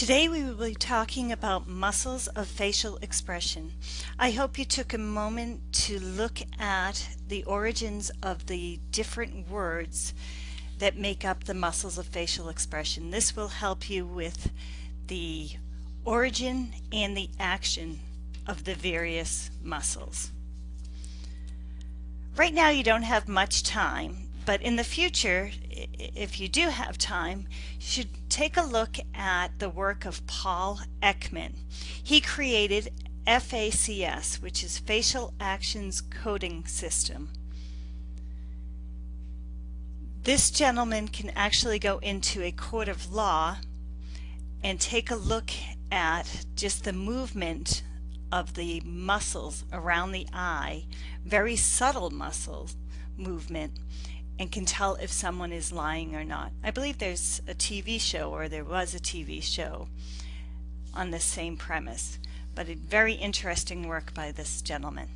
Today we will be talking about muscles of facial expression. I hope you took a moment to look at the origins of the different words that make up the muscles of facial expression. This will help you with the origin and the action of the various muscles. Right now you don't have much time, but in the future, if you do have time, you should take a look at the work of Paul Ekman. He created FACS, which is Facial Actions Coding System. This gentleman can actually go into a court of law and take a look at just the movement of the muscles around the eye, very subtle muscles movement, and can tell if someone is lying or not. I believe there's a TV show or there was a TV show on the same premise, but a very interesting work by this gentleman.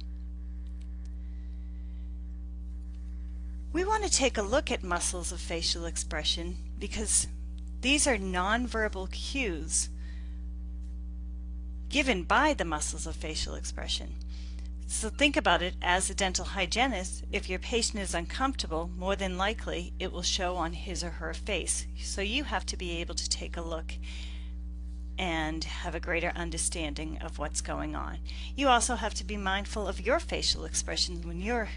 We want to take a look at muscles of facial expression because these are nonverbal cues given by the muscles of facial expression. So think about it as a dental hygienist, if your patient is uncomfortable, more than likely it will show on his or her face. So you have to be able to take a look and have a greater understanding of what's going on. You also have to be mindful of your facial expressions when you're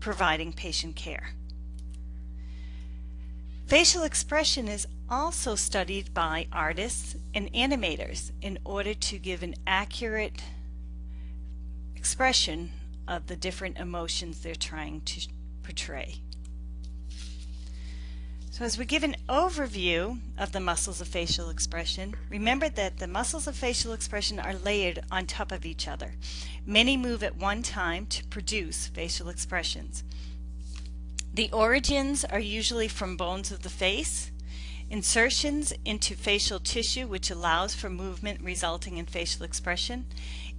providing patient care. Facial expression is also studied by artists and animators in order to give an accurate expression of the different emotions they're trying to portray. So as we give an overview of the muscles of facial expression, remember that the muscles of facial expression are layered on top of each other. Many move at one time to produce facial expressions. The origins are usually from bones of the face, insertions into facial tissue which allows for movement resulting in facial expression,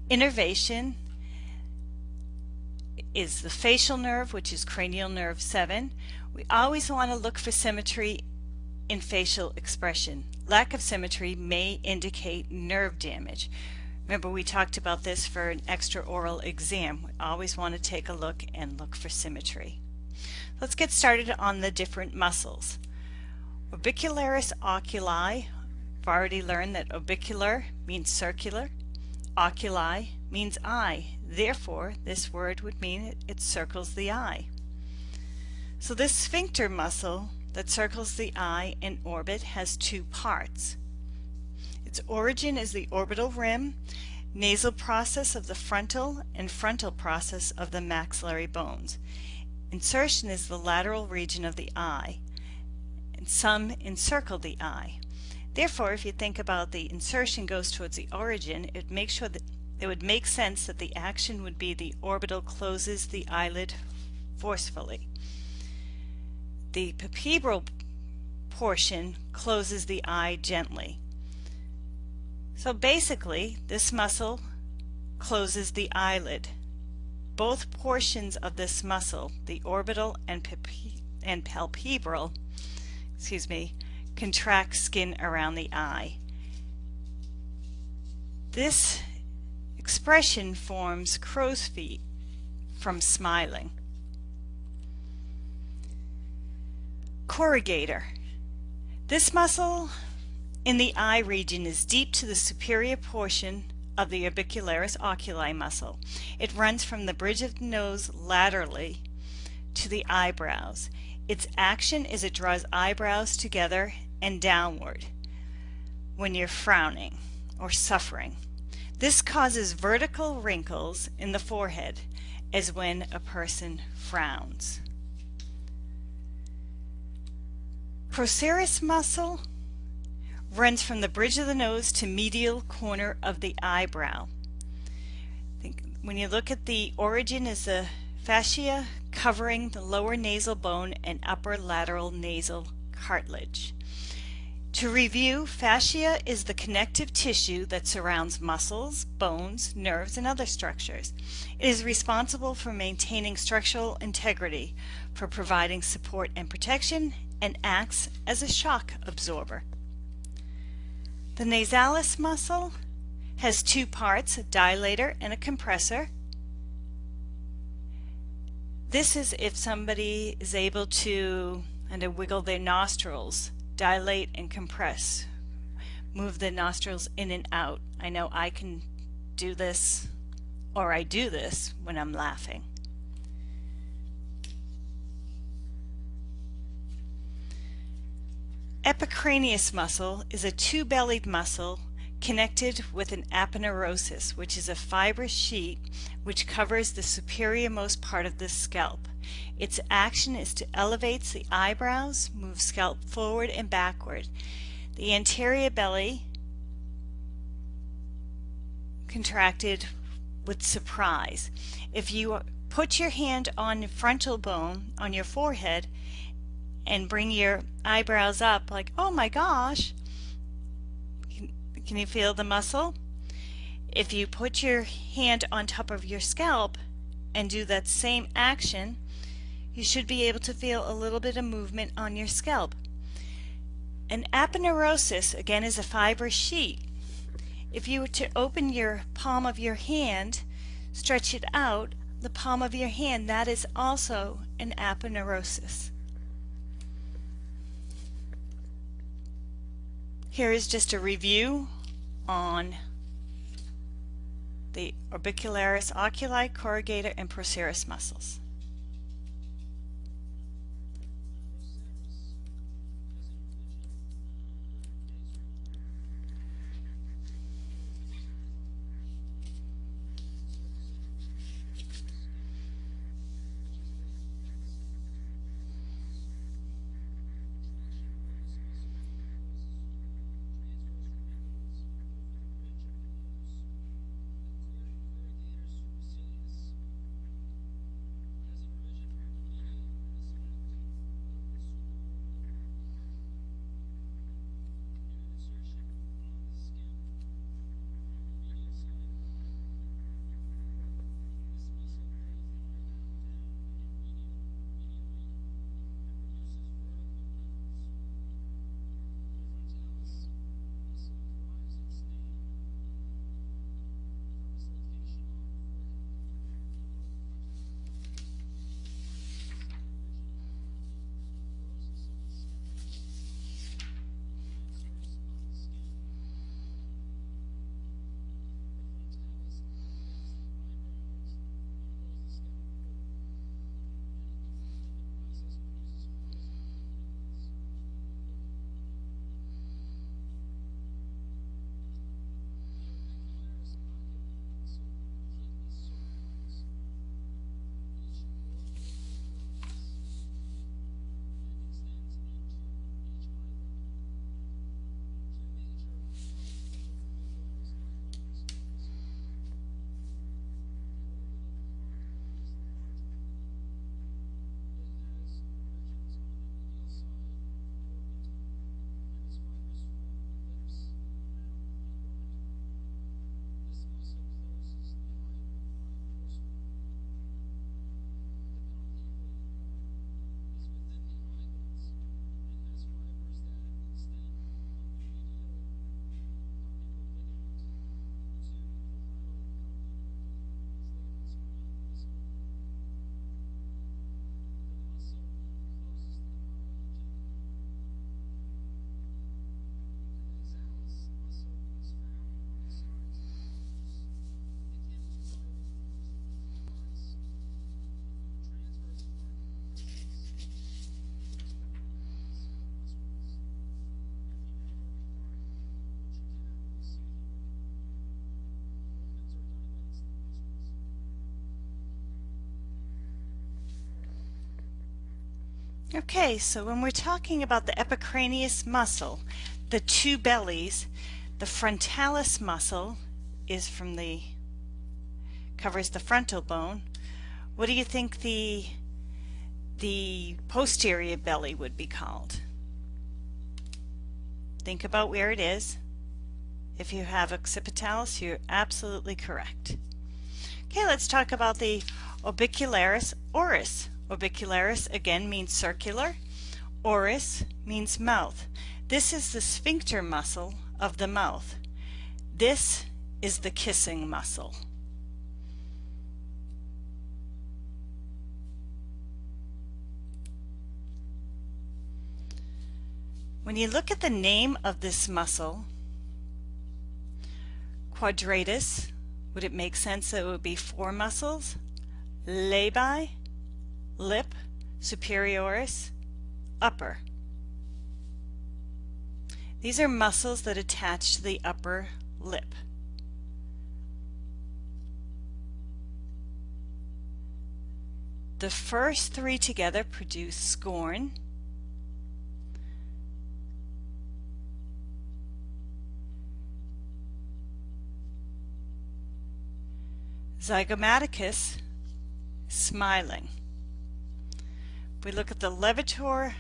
innervation, is the facial nerve, which is cranial nerve 7. We always want to look for symmetry in facial expression. Lack of symmetry may indicate nerve damage. Remember we talked about this for an extraoral exam. We always want to take a look and look for symmetry. Let's get started on the different muscles. Orbicularis oculi, I've already learned that orbicular means circular, oculi means eye, Therefore, this word would mean it, it circles the eye. So this sphincter muscle that circles the eye in orbit has two parts. Its origin is the orbital rim, nasal process of the frontal, and frontal process of the maxillary bones. Insertion is the lateral region of the eye, and some encircle the eye. Therefore, if you think about the insertion goes towards the origin, it makes sure that it would make sense that the action would be the orbital closes the eyelid forcefully. The palpebral portion closes the eye gently. So basically, this muscle closes the eyelid. Both portions of this muscle, the orbital and, and palpebral, excuse me, contract skin around the eye. This expression forms crow's feet from smiling. Corrugator. This muscle in the eye region is deep to the superior portion of the orbicularis oculi muscle. It runs from the bridge of the nose laterally to the eyebrows. Its action is it draws eyebrows together and downward when you're frowning or suffering. This causes vertical wrinkles in the forehead as when a person frowns. Procerus muscle runs from the bridge of the nose to medial corner of the eyebrow. when you look at the origin is the fascia covering the lower nasal bone and upper lateral nasal cartilage. To review, fascia is the connective tissue that surrounds muscles, bones, nerves, and other structures. It is responsible for maintaining structural integrity, for providing support and protection, and acts as a shock absorber. The nasalis muscle has two parts, a dilator and a compressor. This is if somebody is able to and to wiggle their nostrils, dilate and compress, move the nostrils in and out. I know I can do this or I do this when I'm laughing. Epicranius muscle is a two-bellied muscle connected with an aponeurosis, which is a fibrous sheet which covers the superiormost part of the scalp. Its action is to elevate the eyebrows, move scalp forward and backward. The anterior belly contracted with surprise. If you put your hand on the frontal bone on your forehead and bring your eyebrows up like, oh my gosh, can you feel the muscle? If you put your hand on top of your scalp and do that same action, you should be able to feel a little bit of movement on your scalp. An aponeurosis, again, is a fibrous sheet. If you were to open your palm of your hand, stretch it out, the palm of your hand, that is also an aponeurosis. Here is just a review on the orbicularis oculi, corrugator, and procerus muscles. Okay, so when we're talking about the epicranius muscle, the two bellies, the frontalis muscle is from the, covers the frontal bone. What do you think the, the posterior belly would be called? Think about where it is. If you have occipitalis, you're absolutely correct. Okay, let's talk about the orbicularis oris. Orbicularis again means circular. Oris means mouth. This is the sphincter muscle of the mouth. This is the kissing muscle. When you look at the name of this muscle, quadratus, would it make sense that it would be four muscles? Labii, lip, superioris, upper. These are muscles that attach to the upper lip. The first three together produce scorn, Zygomaticus smiling. We look at the levator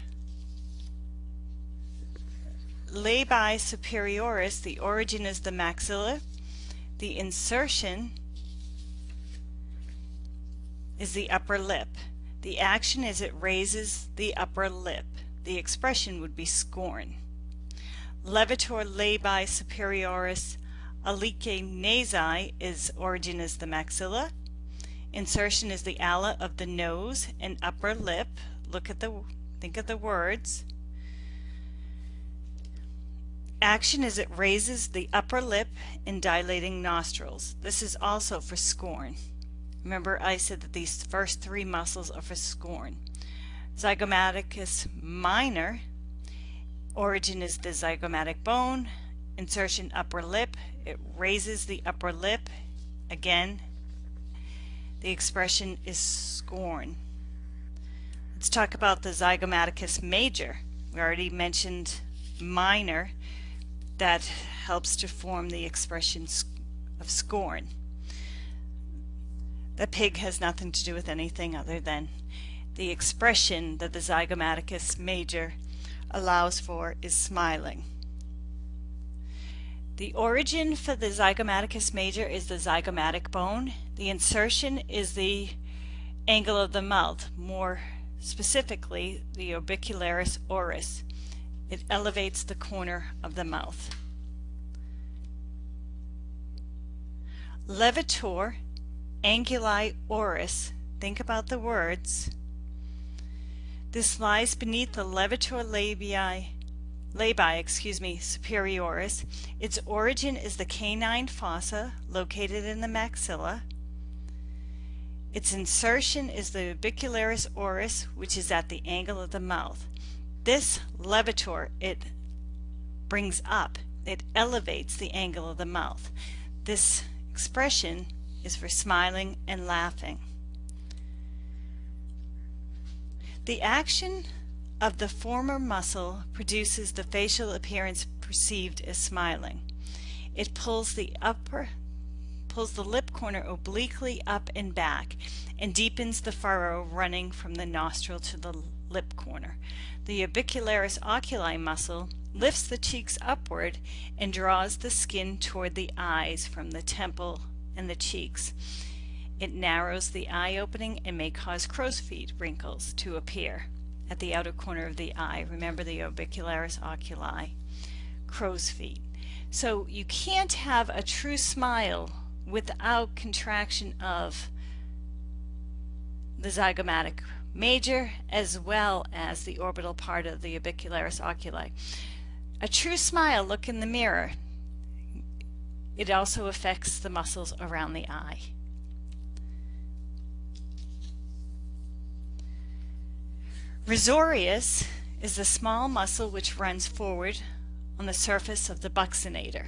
labii superioris, the origin is the maxilla. The insertion is the upper lip. The action is it raises the upper lip. The expression would be scorn. Levator labii superioris Alaeque nasi is origin is the maxilla. Insertion is the ala of the nose and upper lip. Look at the, think of the words. Action is it raises the upper lip in dilating nostrils. This is also for scorn. Remember I said that these first three muscles are for scorn. Zygomaticus minor, origin is the zygomatic bone, insertion upper lip, it raises the upper lip. Again, the expression is scorn. Let's talk about the zygomaticus major. We already mentioned minor that helps to form the expression of scorn. The pig has nothing to do with anything other than the expression that the zygomaticus major allows for is smiling. The origin for the zygomaticus major is the zygomatic bone. The insertion is the angle of the mouth, more specifically the orbicularis oris. It elevates the corner of the mouth. Levator anguli oris, think about the words. This lies beneath the levator labii labii, excuse me, superioris. Its origin is the canine fossa located in the maxilla. Its insertion is the orbicularis oris, which is at the angle of the mouth. This levator, it brings up, it elevates the angle of the mouth. This expression is for smiling and laughing. The action of the former muscle produces the facial appearance perceived as smiling. It pulls the upper pulls the lip corner obliquely up and back and deepens the furrow running from the nostril to the lip corner. The orbicularis oculi muscle lifts the cheeks upward and draws the skin toward the eyes from the temple and the cheeks. It narrows the eye opening and may cause crow's feet wrinkles to appear at the outer corner of the eye. Remember the orbicularis oculi, crow's feet. So you can't have a true smile without contraction of the zygomatic major as well as the orbital part of the orbicularis oculi. A true smile, look in the mirror. It also affects the muscles around the eye. Risorius is the small muscle which runs forward on the surface of the buccinator.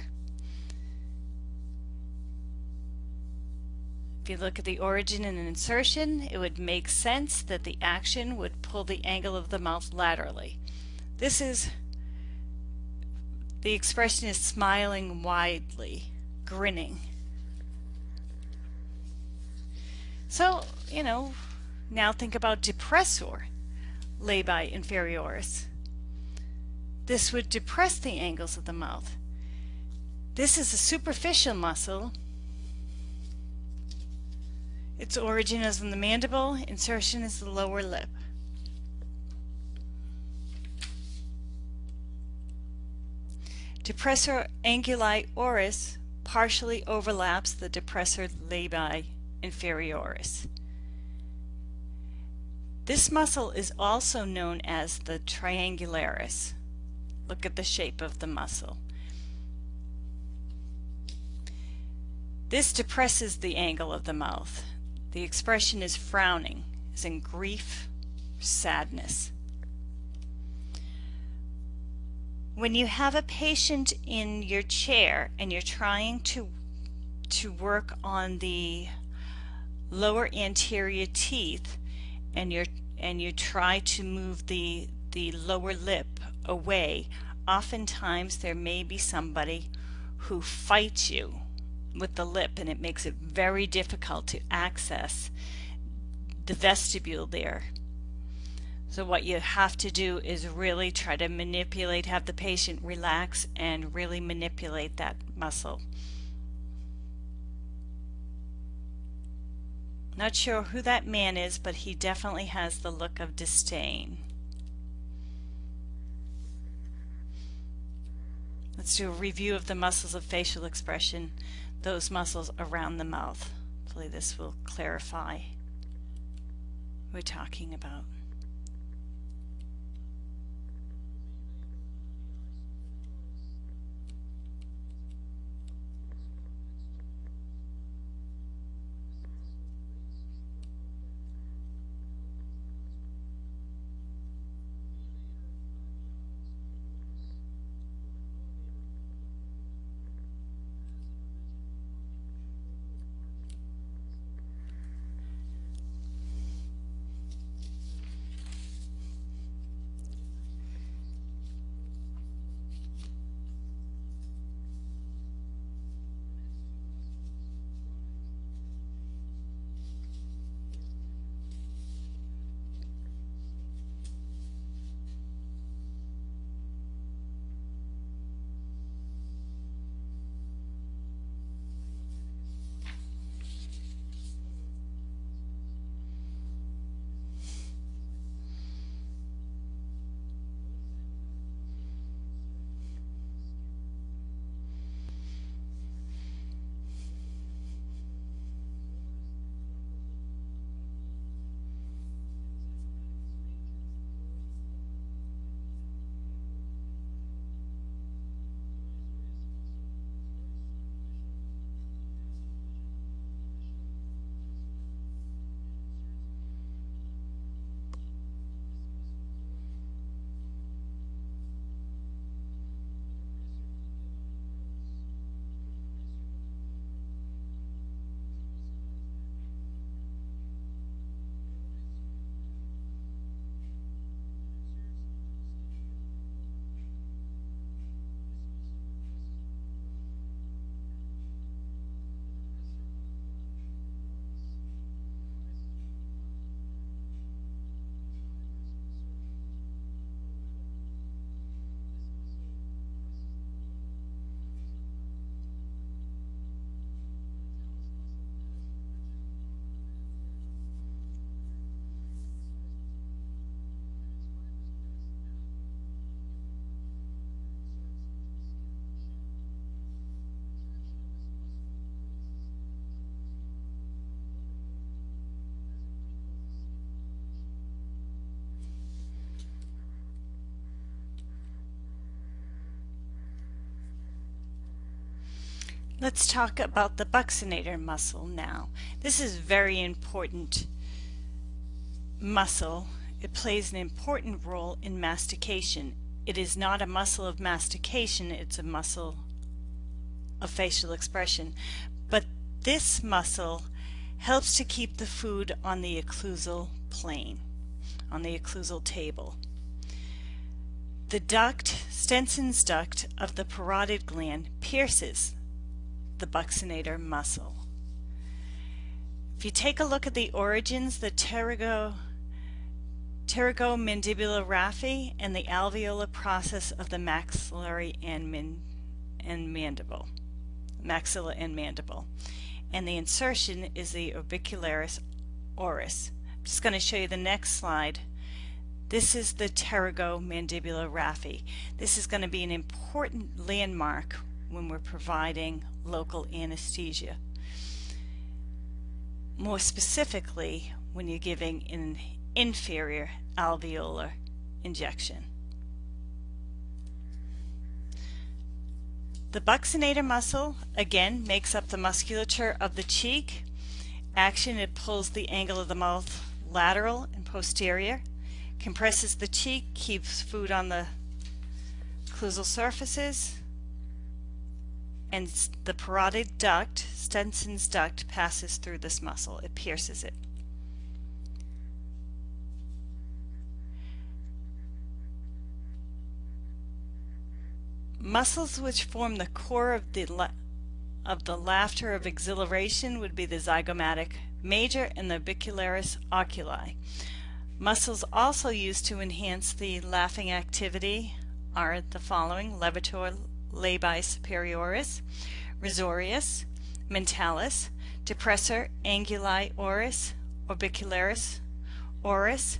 If you look at the origin and insertion, it would make sense that the action would pull the angle of the mouth laterally. This is, the expression is smiling widely, grinning. So, you know, now think about depressor labii inferioris. This would depress the angles of the mouth. This is a superficial muscle. Its origin is in the mandible, insertion is the lower lip. Depressor anguli oris partially overlaps the depressor labii inferioris. This muscle is also known as the triangularis. Look at the shape of the muscle. This depresses the angle of the mouth. The expression is frowning, is in grief, sadness. When you have a patient in your chair and you're trying to to work on the lower anterior teeth and you're and you try to move the the lower lip away oftentimes there may be somebody who fights you with the lip and it makes it very difficult to access the vestibule there. So what you have to do is really try to manipulate, have the patient relax and really manipulate that muscle. Not sure who that man is, but he definitely has the look of disdain. Let's do a review of the muscles of facial expression those muscles around the mouth. Hopefully this will clarify we're talking about. Let's talk about the buccinator muscle now. This is a very important muscle. It plays an important role in mastication. It is not a muscle of mastication, it's a muscle of facial expression. But this muscle helps to keep the food on the occlusal plane, on the occlusal table. The duct, Stenson's duct of the parotid gland pierces the buccinator muscle. If you take a look at the origins, the pterygo, pterygomandibular raphe and the alveolar process of the maxillary and, min, and mandible, maxilla and mandible. And the insertion is the orbicularis oris. I'm just going to show you the next slide. This is the pterygomandibular raphe. This is going to be an important landmark when we're providing local anesthesia. More specifically, when you're giving an inferior alveolar injection. The buccinator muscle, again, makes up the musculature of the cheek. Action, it pulls the angle of the mouth lateral and posterior compresses the cheek, keeps food on the occlusal surfaces, and the parotid duct, Stenson's duct, passes through this muscle. It pierces it. Muscles which form the core of the of the laughter of exhilaration would be the zygomatic major and the orbicularis oculi. Muscles also used to enhance the laughing activity are the following levator labii superioris, risorius, mentalis, depressor anguli oris, orbicularis oris,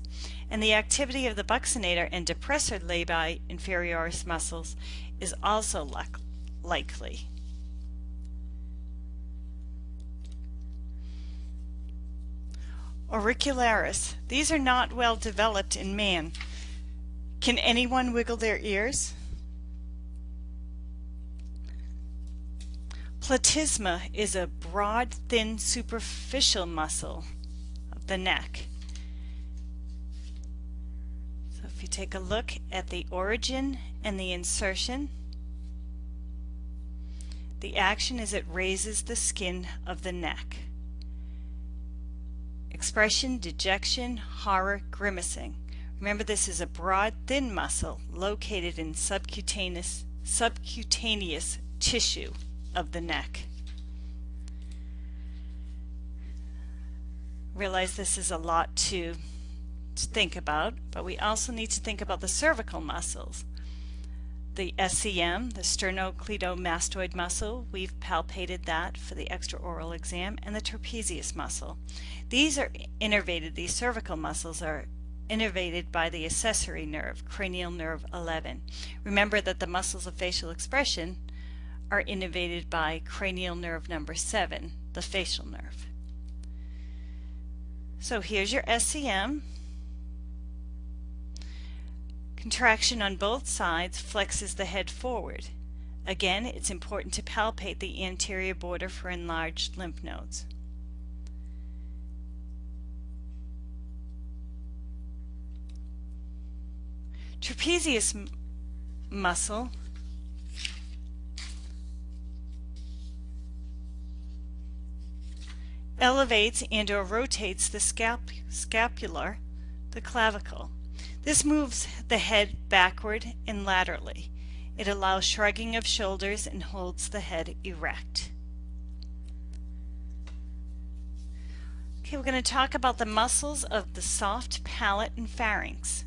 and the activity of the buccinator and depressor labii inferioris muscles is also likely. Auricularis. These are not well developed in man. Can anyone wiggle their ears? Platysma is a broad, thin, superficial muscle of the neck. So if you take a look at the origin and the insertion, the action is it raises the skin of the neck expression, dejection, horror, grimacing. Remember this is a broad, thin muscle located in subcutaneous, subcutaneous tissue of the neck. Realize this is a lot to, think about, but we also need to think about the cervical muscles the SCM, the sternocleidomastoid muscle, we've palpated that for the extraoral exam, and the trapezius muscle. These are innervated, these cervical muscles are innervated by the accessory nerve, cranial nerve 11. Remember that the muscles of facial expression are innervated by cranial nerve number 7, the facial nerve. So here's your SCM, Contraction on both sides flexes the head forward. Again, it's important to palpate the anterior border for enlarged lymph nodes. Trapezius muscle elevates and or rotates the scap scapular, the clavicle. This moves the head backward and laterally. It allows shrugging of shoulders and holds the head erect. Okay, we're going to talk about the muscles of the soft palate and pharynx.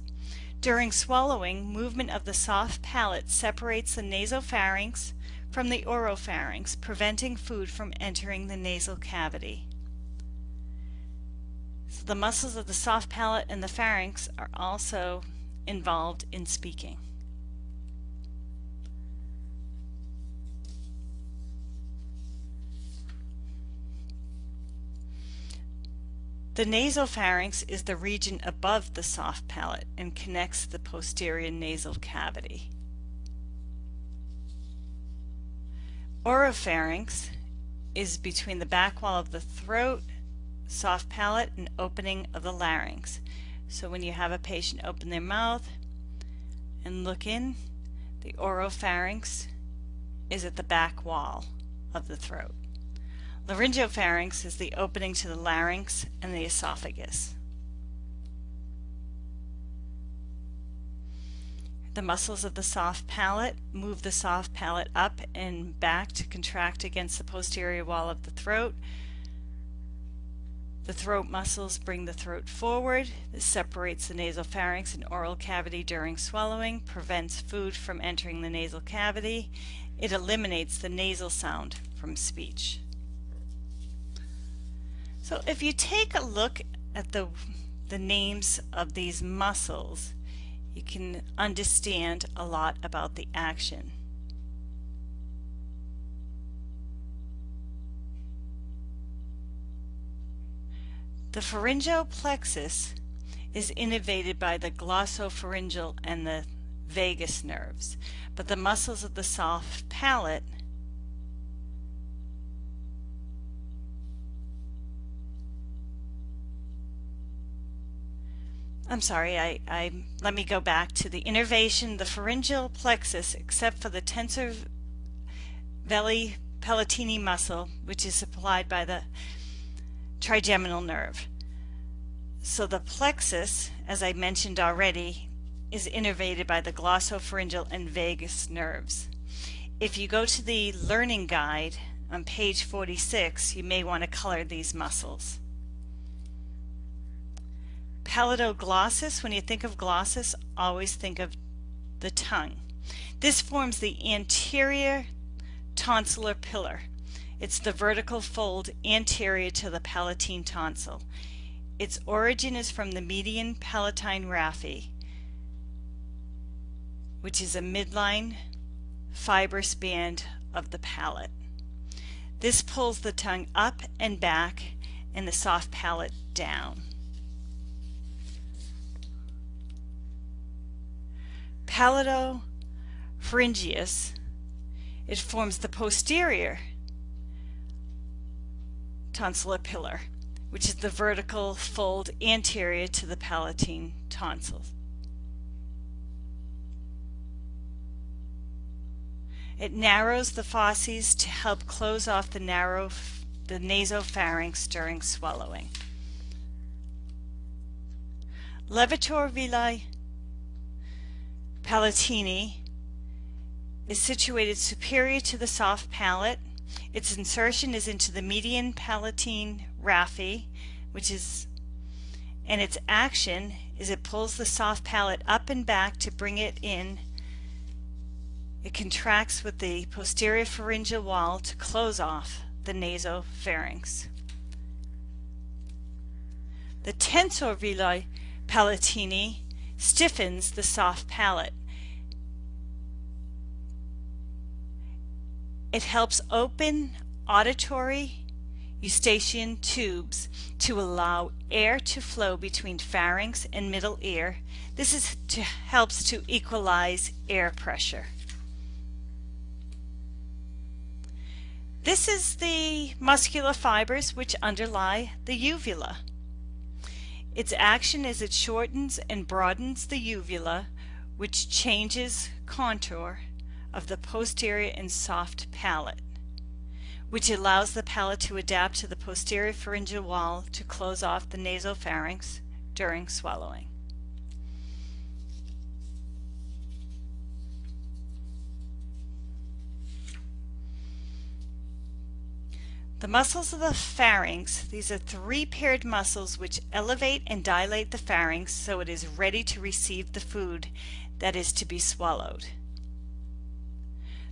During swallowing, movement of the soft palate separates the nasopharynx from the oropharynx, preventing food from entering the nasal cavity. So the muscles of the soft palate and the pharynx are also involved in speaking. The nasopharynx is the region above the soft palate and connects the posterior nasal cavity. Oropharynx is between the back wall of the throat soft palate and opening of the larynx. So when you have a patient open their mouth and look in, the oropharynx is at the back wall of the throat. Laryngopharynx is the opening to the larynx and the esophagus. The muscles of the soft palate move the soft palate up and back to contract against the posterior wall of the throat the throat muscles bring the throat forward. This separates the nasal pharynx and oral cavity during swallowing, prevents food from entering the nasal cavity. It eliminates the nasal sound from speech. So if you take a look at the the names of these muscles, you can understand a lot about the action. The pharyngeal plexus is innervated by the glossopharyngeal and the vagus nerves, but the muscles of the soft palate I'm sorry, I, I let me go back to the innervation, the pharyngeal plexus, except for the tensor veli palatini muscle, which is supplied by the trigeminal nerve. So the plexus, as I mentioned already, is innervated by the glossopharyngeal and vagus nerves. If you go to the learning guide on page 46, you may want to color these muscles. Palatoglossus, when you think of glossus, always think of the tongue. This forms the anterior tonsillar pillar. It's the vertical fold anterior to the palatine tonsil. Its origin is from the median palatine raphe, which is a midline fibrous band of the palate. This pulls the tongue up and back and the soft palate down. palatopharyngeus, it forms the posterior tonsillar pillar, which is the vertical fold anterior to the palatine tonsils. It narrows the fauces to help close off the narrow the nasopharynx during swallowing. Levator veli palatini is situated superior to the soft palate. Its insertion is into the median palatine raphe, which is, and its action is it pulls the soft palate up and back to bring it in. It contracts with the posterior pharyngeal wall to close off the nasopharynx. The tensor veli palatini stiffens the soft palate. It helps open auditory eustachian tubes to allow air to flow between pharynx and middle ear. This is to, helps to equalize air pressure. This is the muscular fibers which underlie the uvula. Its action is it shortens and broadens the uvula, which changes contour of the posterior and soft palate, which allows the palate to adapt to the posterior pharyngeal wall to close off the nasopharynx during swallowing. The muscles of the pharynx, these are three paired muscles which elevate and dilate the pharynx so it is ready to receive the food that is to be swallowed.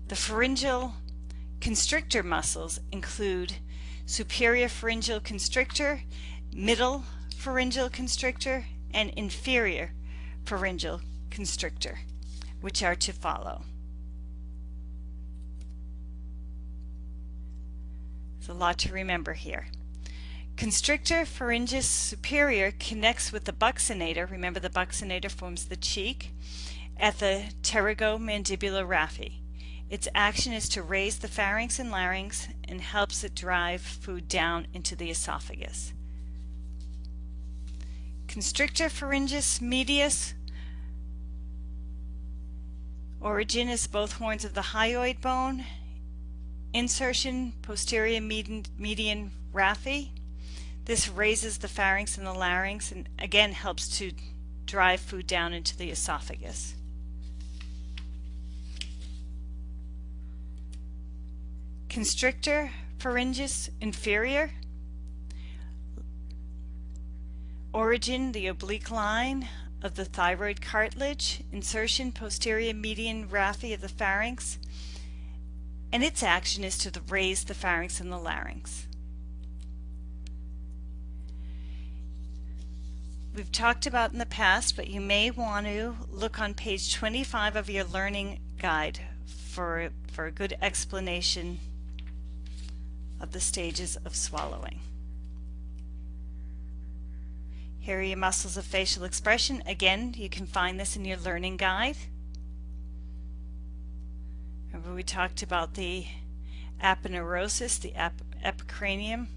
The pharyngeal constrictor muscles include superior pharyngeal constrictor, middle pharyngeal constrictor, and inferior pharyngeal constrictor, which are to follow. There's a lot to remember here. Constrictor pharyngeus superior connects with the buccinator, remember the buccinator forms the cheek, at the pterygomandibular raphe. Its action is to raise the pharynx and larynx and helps it drive food down into the esophagus. Constrictor pharyngeus medius origin is both horns of the hyoid bone Insertion posterior median, median raphe. This raises the pharynx and the larynx and again helps to drive food down into the esophagus. Constrictor pharyngeus inferior. Origin, the oblique line of the thyroid cartilage. Insertion, posterior median raphe of the pharynx and its action is to raise the pharynx and the larynx. we've talked about in the past, but you may want to look on page 25 of your learning guide for, for a good explanation of the stages of swallowing. Here are your muscles of facial expression. Again, you can find this in your learning guide. Remember we talked about the aponeurosis, the ep epicranium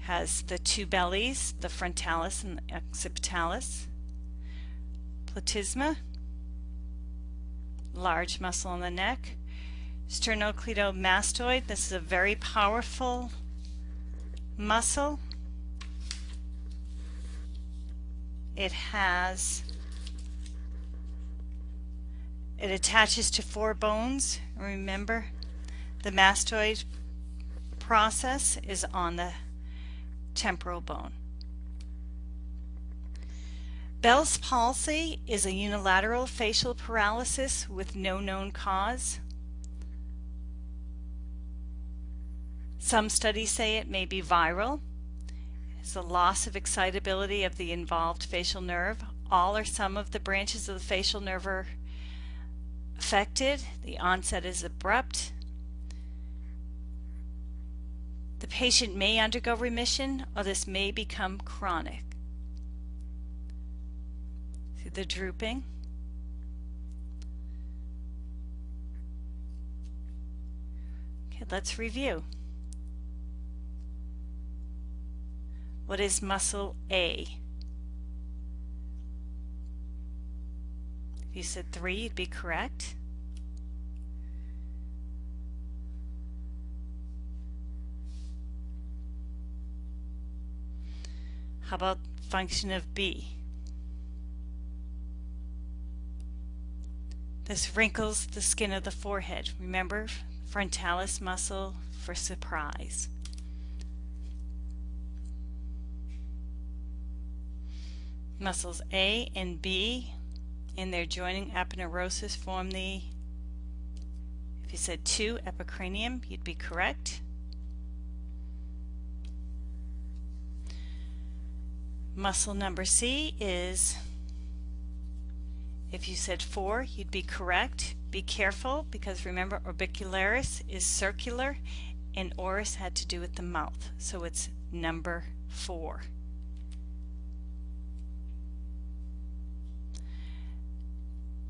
has the two bellies, the frontalis and the occipitalis. Platysma, large muscle on the neck. Sternocleidomastoid, this is a very powerful muscle. It has, it attaches to four bones. Remember, the mastoid process is on the temporal bone. Bell's palsy is a unilateral facial paralysis with no known cause. Some studies say it may be viral. It's a loss of excitability of the involved facial nerve. All or some of the branches of the facial nerve are affected. The onset is abrupt. The patient may undergo remission or this may become chronic. See the drooping? Okay, let's review. What is muscle A? If you said 3, you'd be correct. How about function of B? This wrinkles the skin of the forehead. Remember, frontalis muscle for surprise. Muscles A and B in their joining aponeurosis form the, if you said 2, epicranium, you'd be correct. Muscle number C is, if you said 4, you'd be correct. Be careful because remember orbicularis is circular and oris had to do with the mouth. So it's number 4.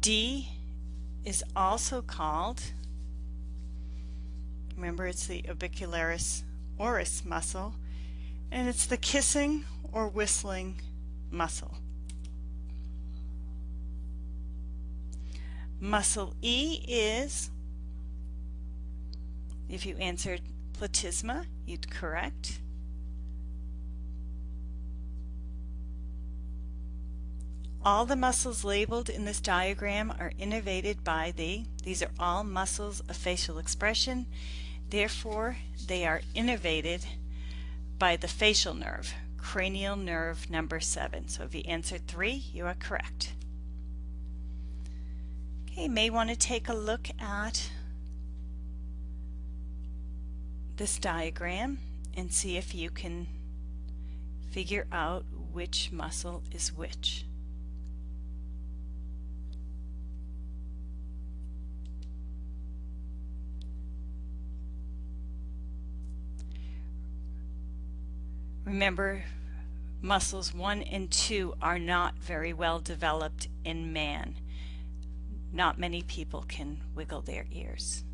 D is also called, remember it's the orbicularis oris muscle, and it's the kissing or whistling muscle. Muscle E is, if you answered platysma, you'd correct. All the muscles labeled in this diagram are innervated by the, these are all muscles of facial expression, therefore they are innervated by the facial nerve, cranial nerve number 7. So if you answered 3, you are correct. Okay, you may want to take a look at this diagram and see if you can figure out which muscle is which. Remember, muscles 1 and 2 are not very well developed in man. Not many people can wiggle their ears.